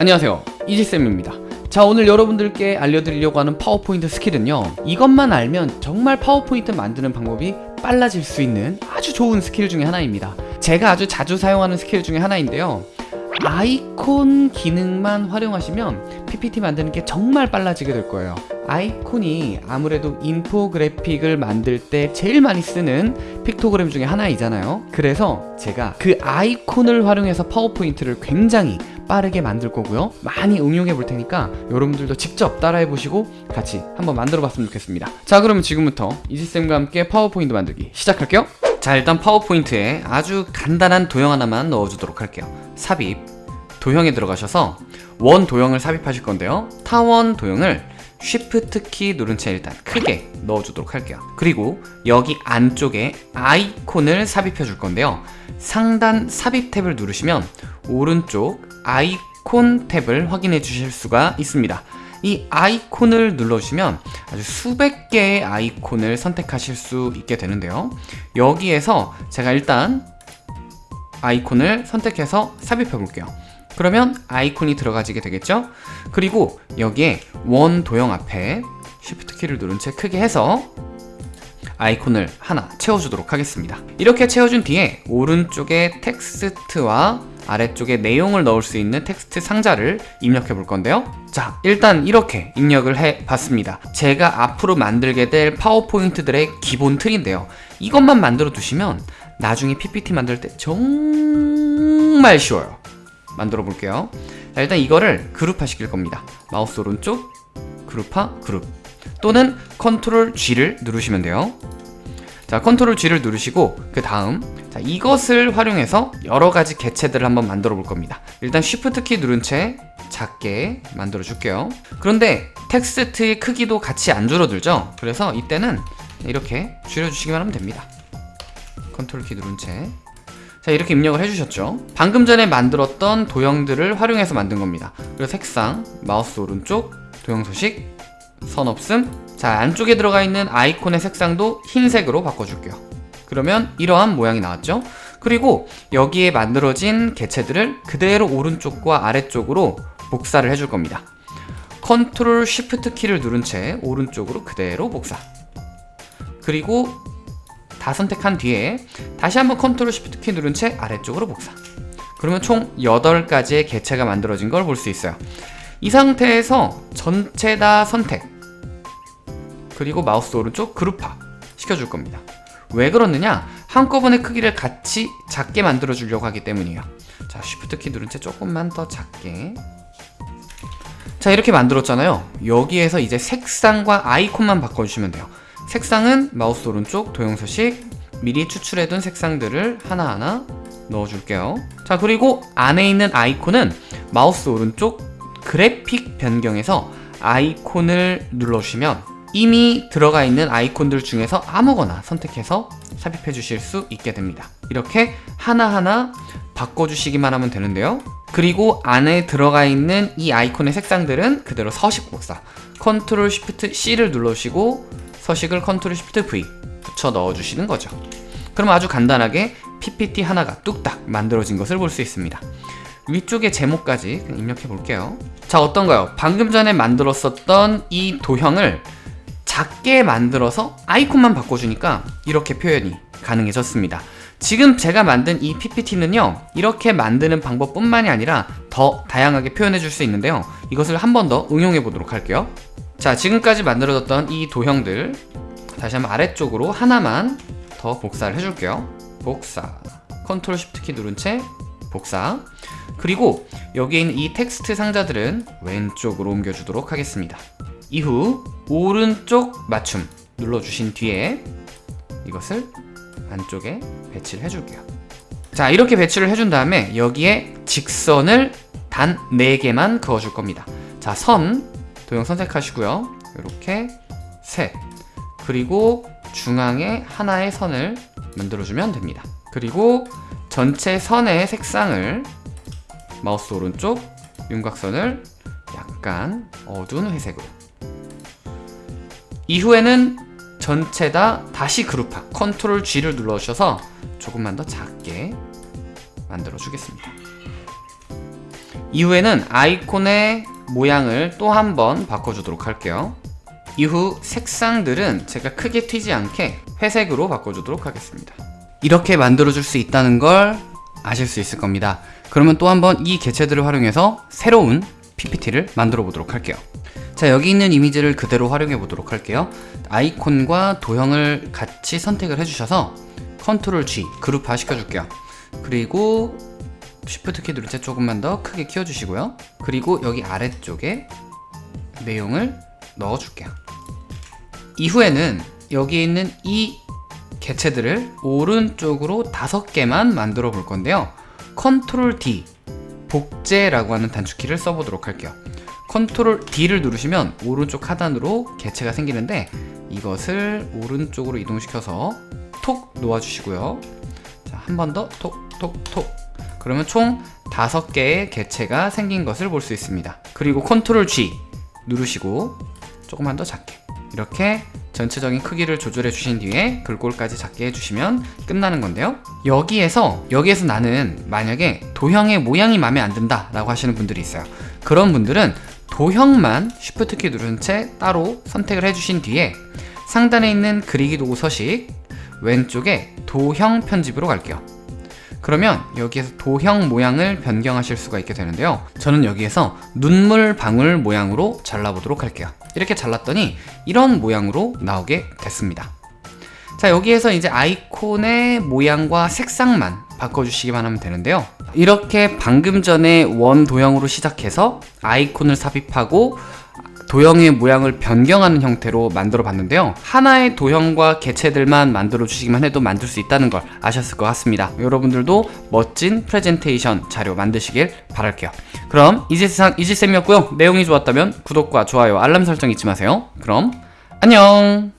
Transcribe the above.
안녕하세요. 이지쌤입니다. 자 오늘 여러분들께 알려드리려고 하는 파워포인트 스킬은요 이것만 알면 정말 파워포인트 만드는 방법이 빨라질 수 있는 아주 좋은 스킬 중에 하나입니다. 제가 아주 자주 사용하는 스킬 중에 하나인데요. 아이콘 기능만 활용하시면 PPT 만드는 게 정말 빨라지게 될 거예요. 아이콘이 아무래도 인포그래픽을 만들 때 제일 많이 쓰는 픽토그램 중에 하나이잖아요. 그래서 제가 그 아이콘을 활용해서 파워포인트를 굉장히 빠르게 만들 거고요. 많이 응용해 볼 테니까 여러분들도 직접 따라해 보시고 같이 한번 만들어 봤으면 좋겠습니다. 자 그러면 지금부터 이지쌤과 함께 파워포인트 만들기 시작할게요. 자 일단 파워포인트에 아주 간단한 도형 하나만 넣어주도록 할게요. 삽입. 도형에 들어가셔서 원 도형을 삽입하실 건데요. 타원 도형을 Shift 키 누른 채 일단 크게 넣어주도록 할게요. 그리고 여기 안쪽에 아이콘을 삽입해 줄 건데요. 상단 삽입 탭을 누르시면 오른쪽 아이콘 탭을 확인해 주실 수가 있습니다. 이 아이콘을 눌러주시면 아주 수백 개의 아이콘을 선택하실 수 있게 되는데요. 여기에서 제가 일단 아이콘을 선택해서 삽입해 볼게요 그러면 아이콘이 들어가지게 되겠죠? 그리고 여기에 원 도형 앞에 Shift 키를 누른 채 크게 해서 아이콘을 하나 채워주도록 하겠습니다. 이렇게 채워준 뒤에 오른쪽에 텍스트와 아래쪽에 내용을 넣을 수 있는 텍스트 상자를 입력해 볼 건데요. 자 일단 이렇게 입력을 해 봤습니다. 제가 앞으로 만들게 될 파워포인트들의 기본 틀인데요. 이것만 만들어 두시면 나중에 PPT 만들 때 정말 쉬워요 만들어 볼게요. 자, 일단 이거를 그룹화 시킬 겁니다. 마우스 오른쪽 그룹화 그룹. 또는 컨트롤 G를 누르시면 돼요. 자 컨트롤 G를 누르시고 그 다음 자 이것을 활용해서 여러가지 개체들을 한번 만들어 볼 겁니다. 일단 Shift 키 누른 채 작게 만들어 줄게요. 그런데 텍스트의 크기도 같이 안 줄어들죠? 그래서 이때는 이렇게 줄여주시기만 하면 됩니다. 컨트롤 키 누른 채 자 이렇게 입력을 해주셨죠? 방금 전에 만들었던 도형들을 활용해서 만든 겁니다. 그리고 색상 마우스 오른쪽 도형 소식 선 없음. 자 안쪽에 들어가 있는 아이콘의 색상도 흰색으로 바꿔줄게요. 그러면 이러한 모양이 나왔죠? 그리고 여기에 만들어진 개체들을 그대로 오른쪽과 아래쪽으로 복사를 해줄 겁니다. 컨트롤 쉬프트 키를 누른 채 오른쪽으로 그대로 복사. 그리고 다 선택한 뒤에 다시 한번 컨트롤 쉬프트 키 누른 채 아래쪽으로 복사. 그러면 총 8가지의 개체가 만들어진 걸 볼 수 있어요. 이 상태에서 전체 다 선택. 그리고 마우스 오른쪽 그룹화 시켜줄 겁니다. 왜 그러느냐? 한꺼번에 크기를 같이 작게 만들어 주려고 하기 때문이에요. 자 쉬프트 키 누른 채 조금만 더 작게. 자 이렇게 만들었잖아요. 여기에서 이제 색상과 아이콘만 바꿔주시면 돼요 색상은 마우스 오른쪽 도형 서식. 미리 추출해둔 색상들을 하나하나 넣어줄게요. 자 그리고 안에 있는 아이콘은 마우스 오른쪽 그래픽 변경에서 아이콘을 눌러주시면 이미 들어가 있는 아이콘들 중에서 아무거나 선택해서 삽입해 주실 수 있게 됩니다. 이렇게 하나하나 바꿔주시기만 하면 되는데요. 그리고 안에 들어가 있는 이 아이콘의 색상들은 그대로 서식 복사. 컨트롤 쉬프트 C를 눌러주시고 서식을 컨트롤 쉬프트 V 붙여 넣어주시는 거죠. 그럼 아주 간단하게 PPT 하나가 뚝딱 만들어진 것을 볼 수 있습니다. 위쪽에 제목까지 입력해 볼게요. 자 어떤가요? 방금 전에 만들었었던 이 도형을 작게 만들어서 아이콘만 바꿔주니까 이렇게 표현이 가능해졌습니다. 지금 제가 만든 이 PPT는요 이렇게 만드는 방법뿐만이 아니라 더 다양하게 표현해 줄 수 있는데요. 이것을 한 번 더 응용해 보도록 할게요 자 지금까지 만들어졌던 이 도형들 다시 한번 아래쪽으로 하나만 더 복사를 해줄게요. 복사 컨트롤 쉬프트 키 누른 채 복사. 그리고 여기에 있는 이 텍스트 상자들은 왼쪽으로 옮겨주도록 하겠습니다. 이후 오른쪽 맞춤 눌러주신 뒤에 이것을 안쪽에 배치를 해줄게요. 자 이렇게 배치를 해준 다음에 여기에 직선을 단 4개만 그어줄 겁니다. 자선 도형 선택하시고요. 이렇게 셋 그리고 중앙에 하나의 선을 만들어주면 됩니다. 그리고 전체 선의 색상을 마우스 오른쪽 윤곽선을 약간 어두운 회색으로. 이후에는 전체 다 다시 그룹화 컨트롤 G를 눌러주셔서 조금만 더 작게 만들어 주겠습니다. 이후에는 아이콘의 모양을 또 한 번 바꿔주도록 할게요. 이후 색상들은 제가 크게 튀지 않게 회색으로 바꿔주도록 하겠습니다. 이렇게 만들어줄 수 있다는 걸 아실 수 있을 겁니다. 그러면 또 한번 이 개체들을 활용해서 새로운 PPT를 만들어 보도록 할게요. 자 여기 있는 이미지를 그대로 활용해 보도록 할게요. 아이콘과 도형을 같이 선택을 해주셔서 컨트롤 G 그룹화 시켜줄게요. 그리고 쉬프트 키 누를 때 조금만 더 크게 키워주시고요. 그리고 여기 아래쪽에 내용을 넣어줄게요. 이후에는 여기 있는 이 개체들을 오른쪽으로 다섯 개만 만들어 볼 건데요. 컨트롤 D 복제라고 하는 단축키를 써보도록 할게요. 컨트롤 D를 누르시면 오른쪽 하단으로 개체가 생기는데 이것을 오른쪽으로 이동시켜서 톡 놓아주시고요. 자, 한번 더 톡, 톡, 톡. 그러면 총 다섯 개의 개체가 생긴 것을 볼 수 있습니다. 그리고 컨트롤 G 누르시고 조금만 더 작게. 이렇게 전체적인 크기를 조절해 주신 뒤에 글꼴까지 작게 해주시면 끝나는 건데요. 여기에서 여기에서 나는 만약에 도형의 모양이 마음에 안 든다 라고 하시는 분들이 있어요. 그런 분들은 도형만 Shift 키 누른 채 따로 선택을 해주신 뒤에 상단에 있는 그리기 도구 서식 왼쪽에 도형 편집으로 갈게요 그러면 여기에서 도형 모양을 변경하실 수가 있게 되는데요. 저는 여기에서 눈물 방울 모양으로 잘라보도록 할게요. 이렇게 잘랐더니 이런 모양으로 나오게 됐습니다. 자 여기에서 이제 아이콘의 모양과 색상만 바꿔주시기만 하면 되는데요. 이렇게 방금 전에 원 도형으로 시작해서 아이콘을 삽입하고 도형의 모양을 변경하는 형태로 만들어 봤는데요. 하나의 도형과 개체들만 만들어 주시기만 해도 만들 수 있다는 걸 아셨을 것 같습니다. 여러분들도 멋진 프레젠테이션 자료 만드시길 바랄게요. 그럼 이지세상 이지쌤이었고요. 내용이 좋았다면 구독과 좋아요 알람 설정 잊지 마세요. 그럼 안녕